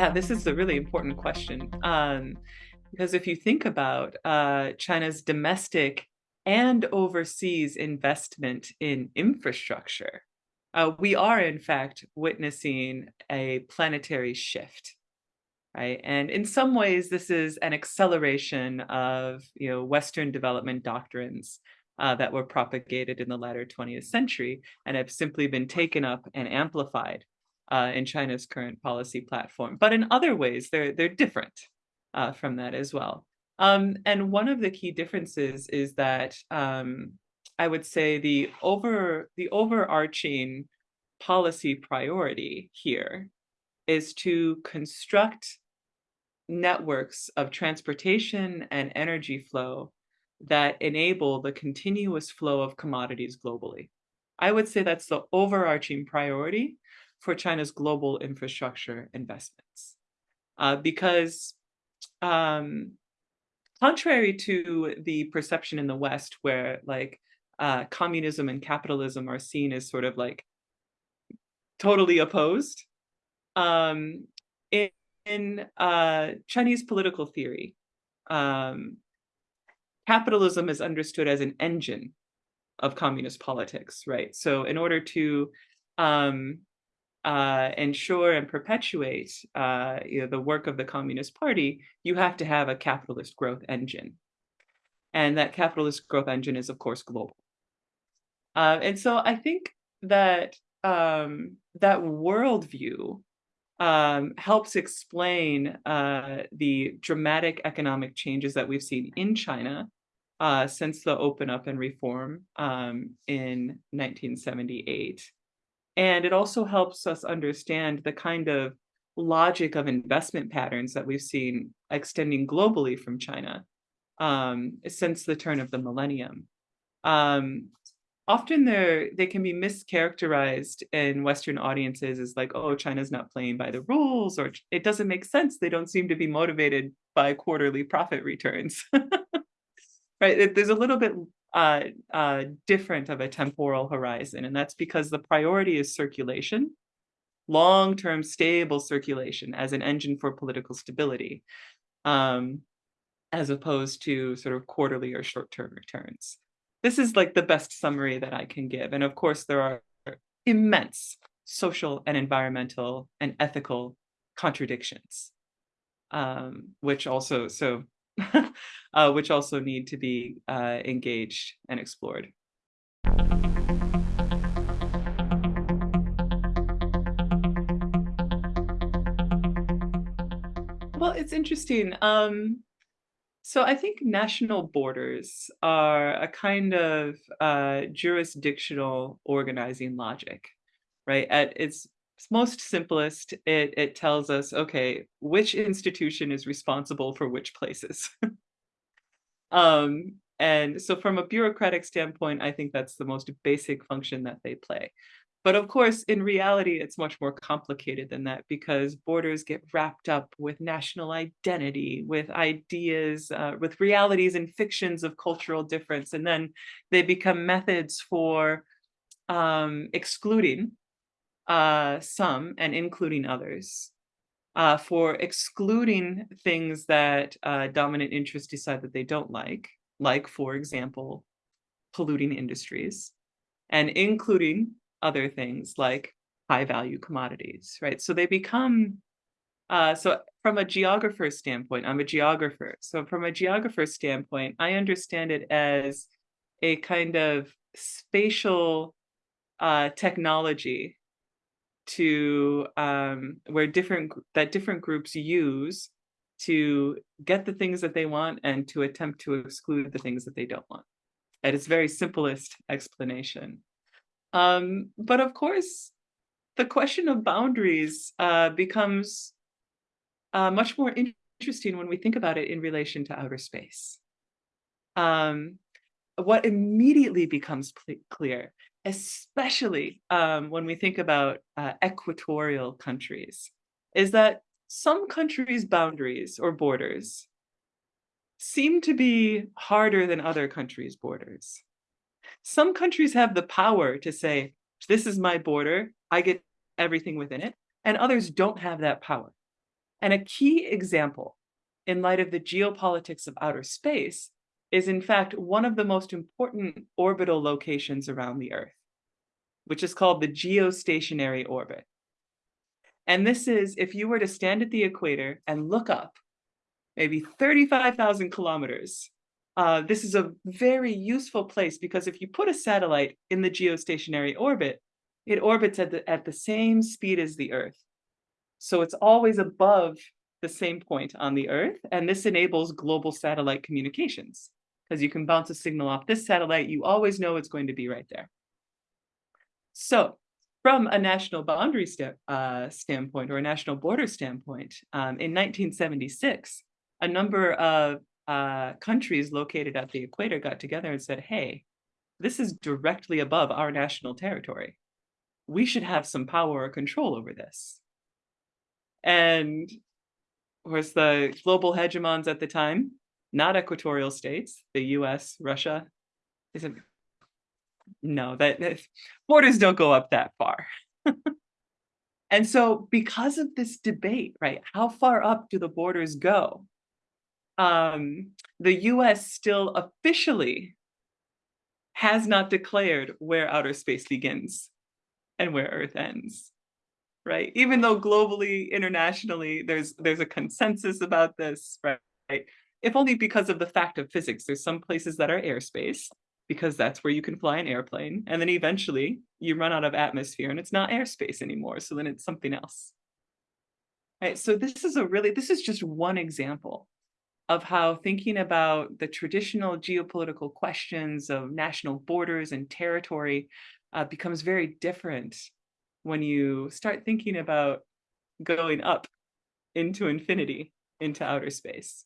Yeah, this is a really important question. Um, because if you think about uh, China's domestic and overseas investment in infrastructure, uh, we are in fact witnessing a planetary shift, right? And in some ways, this is an acceleration of you know Western development doctrines uh, that were propagated in the latter 20th century and have simply been taken up and amplified uh, in China's current policy platform. But in other ways, they're they're different uh, from that as well. Um, and one of the key differences is that um, I would say the over the overarching policy priority here is to construct networks of transportation and energy flow that enable the continuous flow of commodities globally. I would say that's the overarching priority for China's global infrastructure investments. Uh, because um, contrary to the perception in the West where like uh, communism and capitalism are seen as sort of like totally opposed, um, in, in uh, Chinese political theory, um, capitalism is understood as an engine of communist politics, right? So in order to um, uh, ensure and perpetuate uh, you know, the work of the Communist Party, you have to have a capitalist growth engine. And that capitalist growth engine is, of course, global. Uh, and so I think that um, that worldview um, helps explain uh, the dramatic economic changes that we've seen in China uh, since the open up and reform um, in 1978. And it also helps us understand the kind of logic of investment patterns that we've seen extending globally from China um, since the turn of the millennium. Um, often they they can be mischaracterized in Western audiences as like, oh, China's not playing by the rules, or it doesn't make sense. They don't seem to be motivated by quarterly profit returns. right? There's a little bit uh, uh, different of a temporal horizon. And that's because the priority is circulation, long-term stable circulation as an engine for political stability, um, as opposed to sort of quarterly or short-term returns. This is like the best summary that I can give. And of course, there are immense social and environmental and ethical contradictions, um, which also, so uh, which also need to be uh, engaged and explored. Well, it's interesting. Um, so I think national borders are a kind of uh, jurisdictional organizing logic, right? At its most simplest, it, it tells us, okay, which institution is responsible for which places. um, and so from a bureaucratic standpoint, I think that's the most basic function that they play. But of course, in reality, it's much more complicated than that because borders get wrapped up with national identity, with ideas, uh, with realities and fictions of cultural difference. And then they become methods for um, excluding uh, some and including others, uh, for excluding things that uh, dominant interests decide that they don't like, like, for example, polluting industries, and including other things like high value commodities, right? So they become, uh, so from a geographer's standpoint, I'm a geographer. So from a geographer's standpoint, I understand it as a kind of spatial uh, technology to um, where different that different groups use to get the things that they want and to attempt to exclude the things that they don't want at its very simplest explanation. Um, but of course, the question of boundaries uh, becomes uh, much more interesting when we think about it in relation to outer space. Um, what immediately becomes clear especially um, when we think about uh, equatorial countries, is that some countries' boundaries or borders seem to be harder than other countries' borders. Some countries have the power to say, this is my border, I get everything within it, and others don't have that power. And a key example in light of the geopolitics of outer space is in fact one of the most important orbital locations around the Earth, which is called the geostationary orbit. And this is if you were to stand at the equator and look up, maybe 35,000 kilometers, uh, this is a very useful place because if you put a satellite in the geostationary orbit, it orbits at the, at the same speed as the Earth. So it's always above the same point on the Earth, and this enables global satellite communications because you can bounce a signal off this satellite, you always know it's going to be right there. So from a national boundary st uh, standpoint or a national border standpoint, um, in 1976, a number of uh, countries located at the equator got together and said, hey, this is directly above our national territory. We should have some power or control over this. And of course, the global hegemons at the time, not equatorial states, the US, Russia, is said, no, that, that borders don't go up that far. and so because of this debate, right, how far up do the borders go? Um, the US still officially has not declared where outer space begins and where Earth ends, right? Even though globally, internationally, there's there's a consensus about this, right? If only because of the fact of physics. There's some places that are airspace, because that's where you can fly an airplane. And then eventually you run out of atmosphere and it's not airspace anymore. So then it's something else. Right. So this is a really, this is just one example of how thinking about the traditional geopolitical questions of national borders and territory uh, becomes very different when you start thinking about going up into infinity, into outer space.